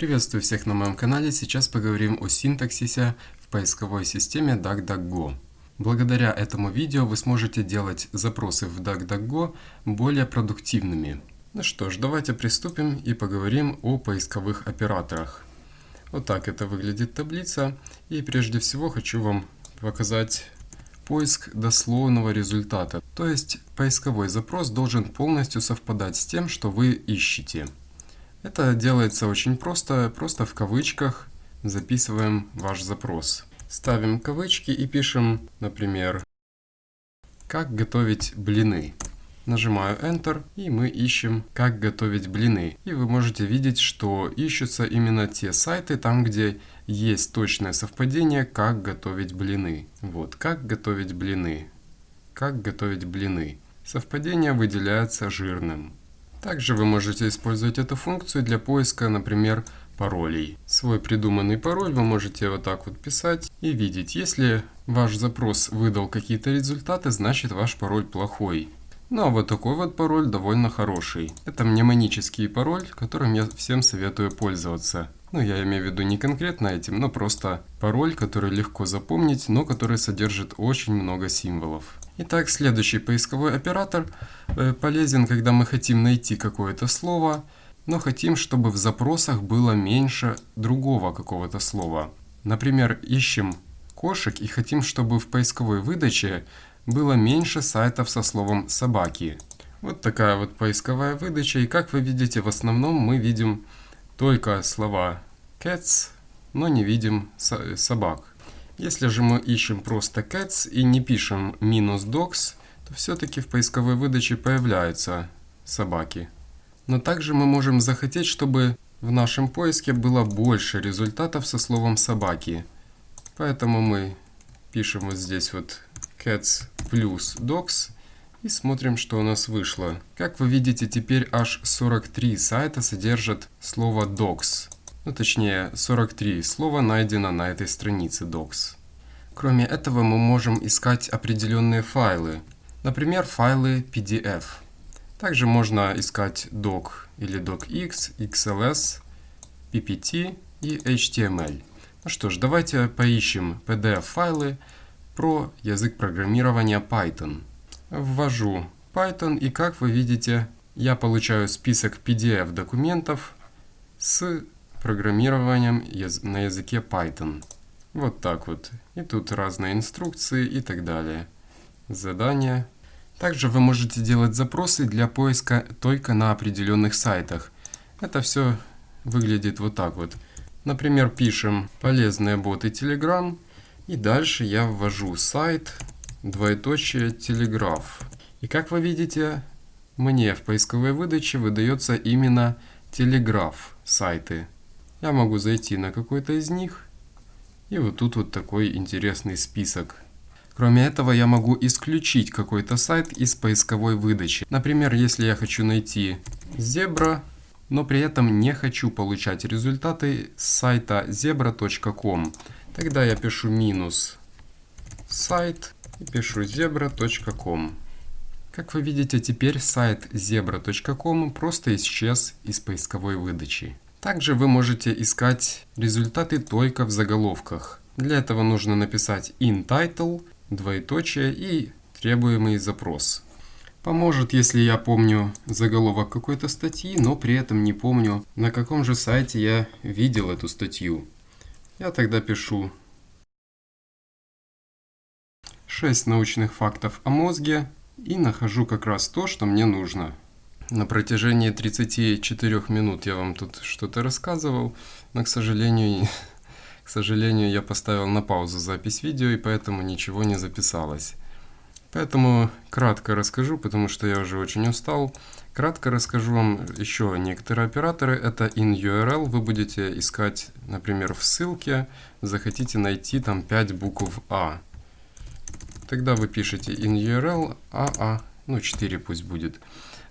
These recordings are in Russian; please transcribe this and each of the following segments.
Приветствую всех на моем канале. Сейчас поговорим о синтаксисе в поисковой системе DuckDuckGo. Благодаря этому видео вы сможете делать запросы в DuckDuckGo более продуктивными. Ну что ж, давайте приступим и поговорим о поисковых операторах. Вот так это выглядит таблица. И прежде всего хочу вам показать поиск дословного результата. То есть поисковой запрос должен полностью совпадать с тем, что вы ищете. Это делается очень просто, просто в кавычках записываем ваш запрос. Ставим кавычки и пишем, например, «Как готовить блины». Нажимаю Enter, и мы ищем «Как готовить блины». И вы можете видеть, что ищутся именно те сайты, там где есть точное совпадение «Как готовить блины». Вот, «Как готовить блины». «Как готовить блины». Совпадение выделяется жирным. Также вы можете использовать эту функцию для поиска, например, паролей. Свой придуманный пароль вы можете вот так вот писать и видеть. Если ваш запрос выдал какие-то результаты, значит ваш пароль плохой. Ну а вот такой вот пароль довольно хороший. Это мнемонический пароль, которым я всем советую пользоваться. Ну, я имею в виду не конкретно этим, но просто пароль, который легко запомнить, но который содержит очень много символов. Итак, следующий поисковой оператор э, полезен, когда мы хотим найти какое-то слово, но хотим, чтобы в запросах было меньше другого какого-то слова. Например, ищем кошек и хотим, чтобы в поисковой выдаче было меньше сайтов со словом «собаки». Вот такая вот поисковая выдача. И как вы видите, в основном мы видим только слова cats, но не видим собак. Если же мы ищем просто cats и не пишем минус dogs, то все-таки в поисковой выдаче появляются собаки. Но также мы можем захотеть, чтобы в нашем поиске было больше результатов со словом собаки. Поэтому мы пишем вот здесь вот cats плюс dogs и смотрим, что у нас вышло. Как вы видите, теперь аж 43 сайта содержат слово docs. Ну, точнее, 43 слова найдено на этой странице docs. Кроме этого, мы можем искать определенные файлы. Например, файлы PDF. Также можно искать doc или docx, xls, ppt и html. Ну что ж, давайте поищем PDF-файлы про язык программирования Python ввожу Python и как вы видите, я получаю список PDF документов с программированием на языке Python. Вот так вот. И тут разные инструкции и так далее. Задания. Также вы можете делать запросы для поиска только на определенных сайтах. Это все выглядит вот так вот. Например, пишем полезные боты Telegram. И дальше я ввожу сайт двоеточие телеграф. И как вы видите, мне в поисковой выдаче выдается именно телеграф сайты. Я могу зайти на какой-то из них, и вот тут вот такой интересный список. Кроме этого, я могу исключить какой-то сайт из поисковой выдачи. Например, если я хочу найти зебра, но при этом не хочу получать результаты с сайта zebra.com, тогда я пишу минус сайт пишу zebra.com. Как вы видите, теперь сайт zebra.com просто исчез из поисковой выдачи. Также вы можете искать результаты только в заголовках. Для этого нужно написать in title, двоеточие и требуемый запрос. Поможет, если я помню заголовок какой-то статьи, но при этом не помню, на каком же сайте я видел эту статью. Я тогда пишу 6 научных фактов о мозге и нахожу как раз то, что мне нужно. На протяжении 34 минут я вам тут что-то рассказывал, но, к сожалению, к сожалению, я поставил на паузу запись видео, и поэтому ничего не записалось. Поэтому кратко расскажу, потому что я уже очень устал. Кратко расскажу вам еще некоторые операторы. Это in-URL. Вы будете искать, например, в ссылке, захотите найти там 5 букв А. Тогда вы пишете in URL AA, ну 4 пусть будет.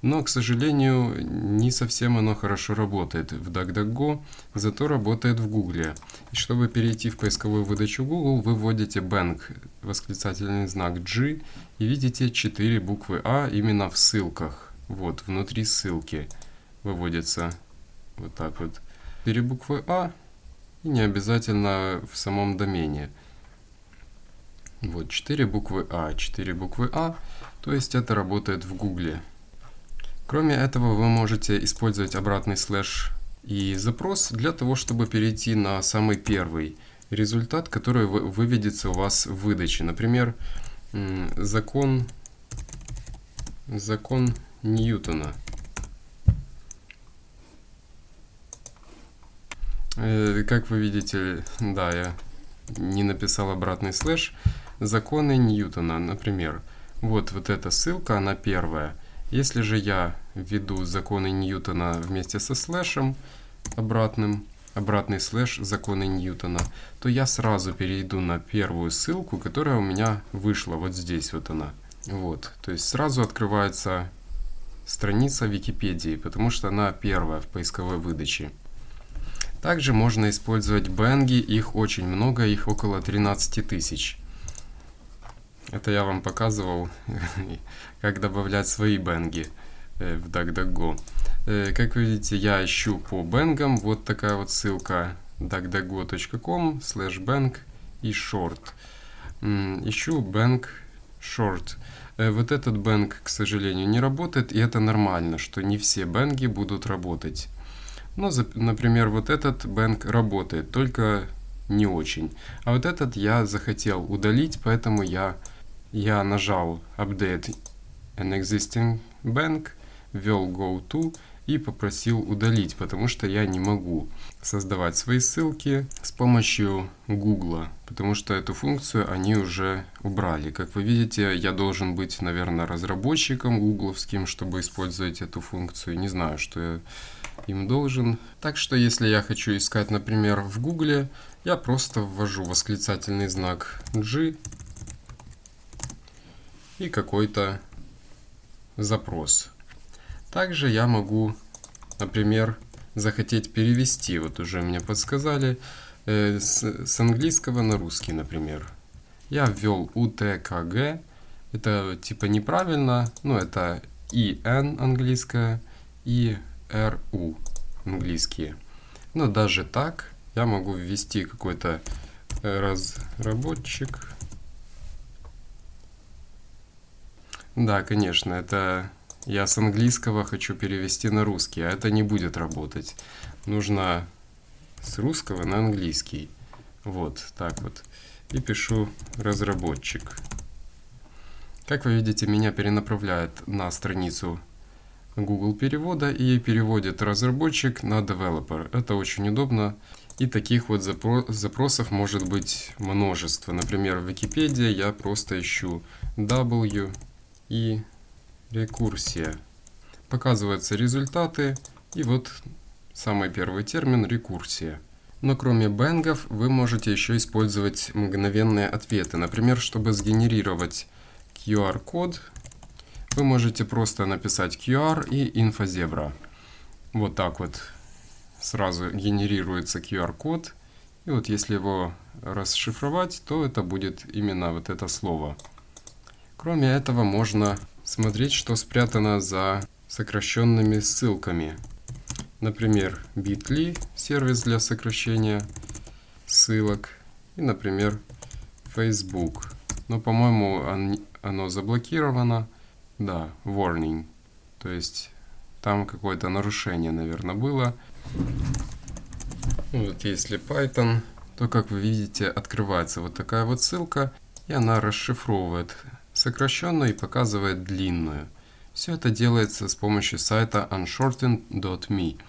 Но, к сожалению, не совсем оно хорошо работает в DuckDuckGo, зато работает в Google. И чтобы перейти в поисковую выдачу Google, вы вводите bank, восклицательный знак G, и видите 4 буквы А именно в ссылках. Вот, внутри ссылки выводится вот так вот. 4 буквы А и не обязательно в самом домене. Вот 4 буквы А, 4 буквы А, то есть это работает в Гугле. Кроме этого, вы можете использовать обратный слэш и запрос для того, чтобы перейти на самый первый результат, который выведется у вас в выдаче. Например, закон, закон Ньютона. Э, как вы видите, да, я не написал обратный слэш. Законы Ньютона, например. Вот, вот эта ссылка, она первая. Если же я введу законы Ньютона вместе со слэшем обратным, обратный слэш законы Ньютона, то я сразу перейду на первую ссылку, которая у меня вышла. Вот здесь вот она. Вот, то есть сразу открывается страница Википедии, потому что она первая в поисковой выдаче. Также можно использовать бенги, их очень много, их около 13 тысяч. Это я вам показывал, как добавлять свои бенги э, в DuckDuckGo. Э, как видите, я ищу по бенгам, вот такая вот ссылка duckduckgo.com slash bang и short. Ищу bang short. Э, вот этот бэнг, к сожалению, не работает, и это нормально, что не все бэнги будут работать. Ну, например, вот этот бэнк работает, только не очень. А вот этот я захотел удалить, поэтому я, я нажал Update an Existing Bank, ввел Go To и попросил удалить, потому что я не могу создавать свои ссылки с помощью Google, потому что эту функцию они уже убрали. Как вы видите, я должен быть, наверное, разработчиком гугловским, чтобы использовать эту функцию. Не знаю, что я им должен. Так что, если я хочу искать, например, в Гугле, я просто ввожу восклицательный знак G и какой-то запрос. Также я могу, например, захотеть перевести, вот уже мне подсказали, э, с, с английского на русский, например. Я ввел UTKG, это типа неправильно, но это IN английское и RU английские. Но даже так я могу ввести какой-то э, разработчик. Да, конечно, это я с английского хочу перевести на русский, а это не будет работать. Нужно с русского на английский. Вот, так вот. И пишу разработчик. Как вы видите, меня перенаправляет на страницу Google перевода и переводит разработчик на developer. Это очень удобно. И таких вот запросов может быть множество. Например, в Википедии я просто ищу W и рекурсия. Показываются результаты, и вот самый первый термин – рекурсия. Но кроме бэнгов вы можете еще использовать мгновенные ответы. Например, чтобы сгенерировать QR-код, вы можете просто написать QR и инфозебра. Вот так вот сразу генерируется QR-код. И вот если его расшифровать, то это будет именно вот это слово. Кроме этого можно смотреть, что спрятано за сокращенными ссылками. Например, Bitly, сервис для сокращения ссылок. И, например, Facebook. Но, по-моему, оно заблокировано. Да, warning. То есть там какое-то нарушение, наверное, было. Вот если Python, то, как вы видите, открывается вот такая вот ссылка, и она расшифровывает сокращенную и показывает длинную. Все это делается с помощью сайта unshortened.me.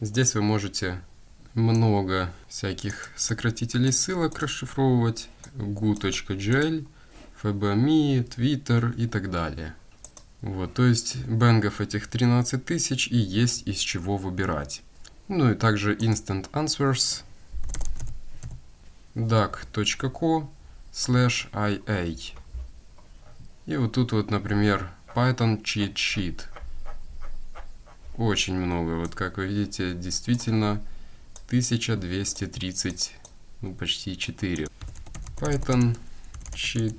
Здесь вы можете много всяких сократителей ссылок расшифровывать. gu.gl, fbme, twitter и так далее. Вот, то есть бенгов этих 13 тысяч и есть из чего выбирать. Ну и также Instant Answers, duck.co slash ia. И вот тут вот, например, Python Cheat Sheet. Очень много. Вот как вы видите, действительно 1230, ну почти 4. Python Cheat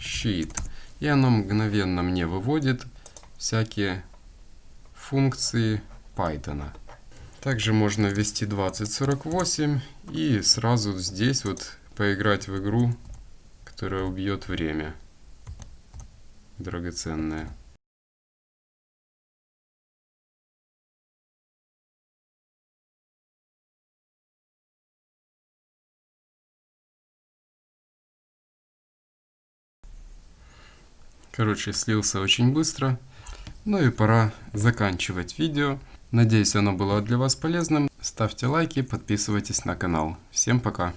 Sheet. И оно мгновенно мне выводит всякие функции Python. Также можно ввести 2048 и сразу здесь вот поиграть в игру, которая убьет время драгоценное. Короче, слился очень быстро. Ну и пора заканчивать видео. Надеюсь, оно было для вас полезным. Ставьте лайки, подписывайтесь на канал. Всем пока!